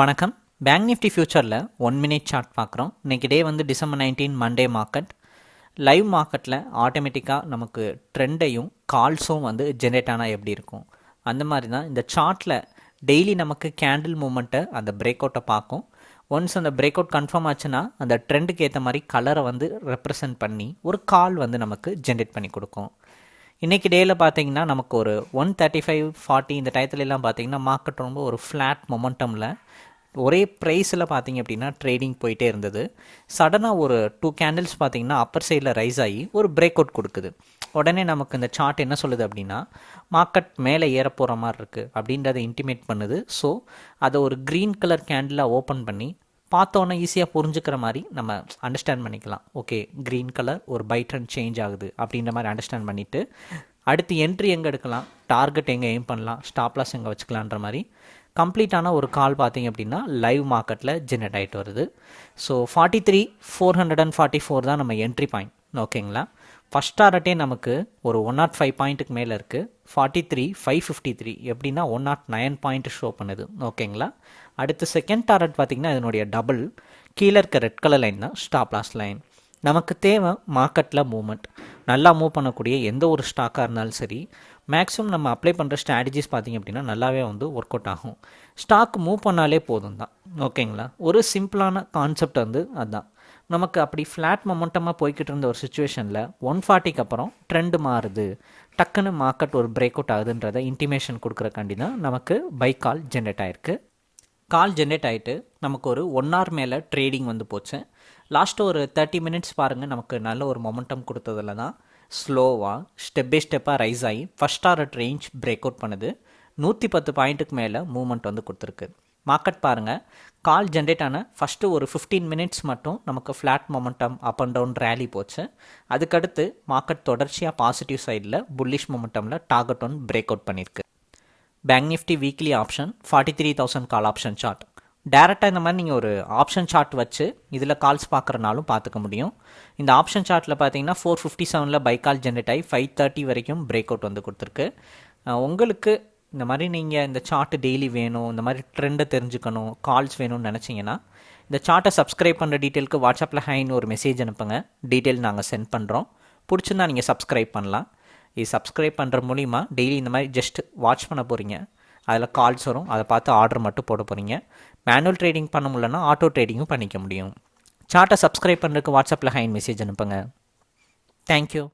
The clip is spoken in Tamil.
வணக்கம். பேங்க் நிஃப்டி ஃபியூச்சரில் ஒன் மினிட் சார்ட் பார்க்குறோம். இன்றைக்கி டே வந்து December nineteen Monday market live மார்க்கெட்டில் ஆட்டோமேட்டிக்காக நமக்கு ட்ரெண்டையும் கால்ஸும் வந்து ஜென்ரேட் ஆனால் எப்படி இருக்கும்? அந்த மாதிரி தான் இந்த சார்ட்டில் டெய்லி நமக்கு கேண்டில் மூமெண்ட்டை அந்த பிரேக் அவுட்டை பார்க்கும். ஒன்ஸ் அந்த பிரேக் அவுட் கன்ஃபார்ம் ஆச்சுன்னா அந்த ட்ரெண்டுக்கு ஏற்ற மாதிரி கலரை வந்து ரெப்ரசன்ட் பண்ணி ஒரு கால் வந்து நமக்கு ஜென்ரேட் பண்ணி கொடுக்கும். இன்றைக்கி டேயில் பார்த்தீங்கன்னா நமக்கு ஒரு ஒன் தேர்ட்டி ஃபைவ் ஃபார்ட்டி இந்த டயத்துலலாம் பார்த்தீங்கன்னா மார்க்கெட் ரொம்ப ஒரு ஃப்ளாட் மொமெண்டமில் ஒரே ப்ரைஸில் பார்த்தீங்க அப்படின்னா ட்ரேடிங் போயிட்டே இருந்தது. சடனாக ஒரு டூ கேண்டில்ஸ் பார்த்தீங்கன்னா அப்பர் சைடில் ரைஸ் ஆகி ஒரு பிரேக் அவுட் கொடுக்குது. உடனே நமக்கு இந்த சார்ட் என்ன சொல்லுது அப்படின்னா மார்க்கெட் மேலே ஏற போகிற மாதிரி இருக்குது அப்படின்றத இன்டிமேட் பண்ணுது. ஸோ அதை ஒரு க்ரீன் கலர் கேண்டிலாக ஓப்பன் பண்ணி பார்த்தோன்னே ஈஸியாக புரிஞ்சுக்கிற மாதிரி நம்ம அண்டர்ஸ்டாண்ட் பண்ணிக்கலாம். ஓகே க்ரீன் கலர் ஒரு பை ட்ரெண்ட் சேஞ்ச் ஆகுது அப்படின்ற மாதிரி அண்டர்ஸ்டாண்ட் பண்ணிவிட்டு அடுத்து என்ட்ரி எங்கே எடுக்கலாம்? டார்கெட் எங்கே எய்ம் பண்ணலாம்? ஸ்டாப்லாஸ் எங்கே வச்சுக்கலான்ற மாதிரி கம்ப்ளீட்டான ஒரு கால் பார்த்தீங்க அப்படின்னா லைவ் மார்க்கெட்டில் ஜென்ரேட் ஆகிட்டு வருது. So forty three four hundred and forty four தான் நம்ம என்ட்ரி பாயிண்ட் ஓகேங்களா ஃபஸ்ட் டாரட்டே நமக்கு ஒரு ஒன் நாட் ஃபைவ் பாயிண்ட்டுக்கு மேலே இருக்குது forty three five fifty three எப்படின்னா one naught nine point show பண்ணுது. ஓகேங்களா அடுத்து செகண்ட் டாரட் பார்த்திங்கன்னா இதனுடைய டபுள் கீழே இருக்க ரெட் கலர் லைன் தான் ஸ்டாப் லாஸ் லைன் நமக்கு தேவை மார்க்கெட்டில் மூவ்மெண்ட் நல்லா மூவ் பண்ணக்கூடிய எந்த ஒரு ஸ்டாக்காக இருந்தாலும் சரி மேக்ஸிமம் நம்ம அப்ளை பண்ணுற ஸ்ட்ராட்டஜிஸ் பார்த்திங்க அப்படின்னா நல்லாவே வந்து ஒர்க் அவுட் ஆகும். ஸ்டாக் மூவ் பண்ணாலே போதும் தான் ஓகேங்களா ஒரு சிம்பிளான கான்செப்ட் வந்து அதுதான் நமக்கு அப்படி ஃப்ளாட் மொமெண்டமாக போய்கிட்டு இருந்த ஒரு சுச்சுவேஷனில் ஒன் ஃபார்ட்டிக்கு அப்புறம் ட்ரெண்டு மாறுது. டக்குன்னு மார்க்கெட் ஒரு பிரேக் அவுட் ஆகுதுன்றதை இன்டிமேஷன் கொடுக்குறக்காண்டி தான் நமக்கு பை கால் ஜென்ரேட் ஆகிருக்கு கால் ஜென்ரேட் ஆகிட்டு நமக்கு ஒரு ஒன் ஹவர் மேலே ட்ரேடிங் வந்து போச்சு. லாஸ்ட்டு ஒரு தேர்ட்டி மினிட்ஸ் பாருங்கள் நமக்கு நல்ல ஒரு மொமெண்டம் கொடுத்ததில் தான் ஸ்லோவாக ஸ்டெப் பை ஸ்டெப்பாக ரைஸ் ஆகி ஃபஸ்ட் ஆர்ட் ரேஞ்ச் பிரேக் அவுட் பண்ணுது. நூற்றி பத்து பாயிண்ட்டுக்கு மேலே மூமெண்ட் வந்து கொடுத்துருக்கு. மார்க்கெட் பாருங்கள் கால் ஜென்ரேட் ஆன ஃபஸ்ட்டு ஒரு ஃபிஃப்டீன் மினிட்ஸ் மட்டும் நமக்கு flat momentum up and down rally போச்சு. அதுக்கடுத்து மார்க்கெட் தொடர்ச்சியாக பாசிட்டிவ் சைடில் புல்லிஷ் மொமெண்டமில் டார்கெட் ஒன் பிரேக் அவுட் பண்ணியிருக்கு bank Nifty weekly option forty three thousand call option chart டேரெக்டாக இந்த மாதிரி நீங்கள் ஒரு ஆப்ஷன் சார்ட் வச்சு இதில் கால்ஸ் பார்க்குறனாலும் பார்த்துக்க முடியும். இந்த ஆப்ஷன் சார்ட்டில் பார்த்தீங்கன்னா ஃபோர் ஃபிஃப்டி செவனில் பை கால் ஜென்ரேட் ஆகி ஃபைவ் தேர்ட்டி வரைக்கும் பிரேக் அவுட் வந்து கொடுத்துருக்கு. உங்களுக்கு இந்த மாதிரி நீங்கள் இந்த சார்ட்டு டெய்லி வேணும் இந்த மாதிரி ட்ரெண்டை தெரிஞ்சுக்கணும் கால்ஸ் வேணும்னு நினச்சிங்கன்னா இந்த சார்ட்டை சப்ஸ்கிரைப் பண்ணுற டீட்டெயிலுக்கு வாட்ஸ்அப்பில் ஹைன்னு ஒரு மெசேஜ் அனுப்புங்க. டீட்டெயில் நாங்கள் சென்ட் பண்ணுறோம் பிடிச்சிருந்தா நீங்கள் சப்ஸ்கிரைப் பண்ணலாம். இது சப்ஸ்கிரைப் பண்ணுற மூலிமா டெய்லி இந்த மாதிரி ஜஸ்ட் வாட்ச் பண்ண போகிறீங்க அதில் கால்ஸ் வரும். அதை பார்த்து ஆர்டர் மட்டும் போட போகிறீங்க மேனுவல் ட்ரேடிங் பண்ண முடியலன்னா ஆட்டோ ட்ரேடிங்கும் பண்ணிக்க முடியும். சார்ட்டை சப்ஸ்கிரைப் பண்ணுறதுக்கு வாட்ஸ்அப்பில் ஹைன் மெசேஜ் அனுப்புங்க. தேங்க்யூ